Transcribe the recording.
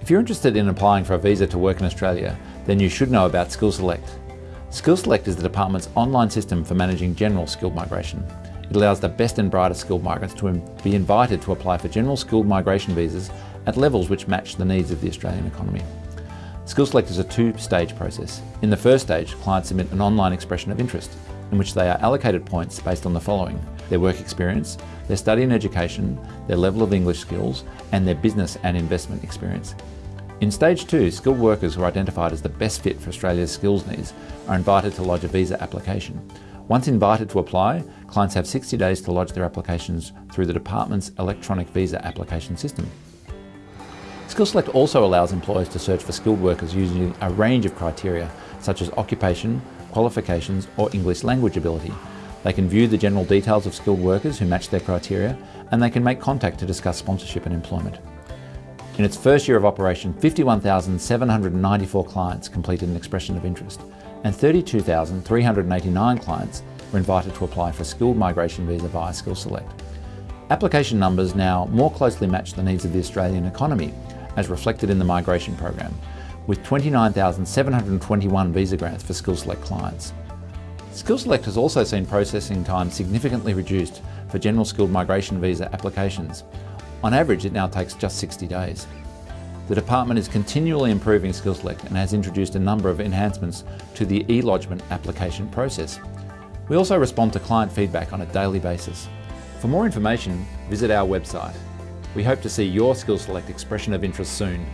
If you're interested in applying for a visa to work in Australia, then you should know about SkillSelect. SkillSelect is the department's online system for managing general skilled migration. It allows the best and brightest skilled migrants to be invited to apply for general skilled migration visas at levels which match the needs of the Australian economy. SkillSelect is a two-stage process. In the first stage, clients submit an online expression of interest, in which they are allocated points based on the following their work experience, their study and education, their level of English skills, and their business and investment experience. In stage two, skilled workers who are identified as the best fit for Australia's skills needs are invited to lodge a visa application. Once invited to apply, clients have 60 days to lodge their applications through the department's electronic visa application system. SkillSelect also allows employers to search for skilled workers using a range of criteria such as occupation, qualifications or English language ability. They can view the general details of skilled workers who match their criteria and they can make contact to discuss sponsorship and employment. In its first year of operation, 51,794 clients completed an expression of interest and 32,389 clients were invited to apply for skilled migration visa via SkillSelect. Application numbers now more closely match the needs of the Australian economy as reflected in the migration program, with 29,721 visa grants for SkillSelect clients. SkillSelect has also seen processing time significantly reduced for general skilled migration visa applications. On average, it now takes just 60 days. The department is continually improving SkillSelect and has introduced a number of enhancements to the e-lodgement application process. We also respond to client feedback on a daily basis. For more information, visit our website. We hope to see your SkillSelect expression of interest soon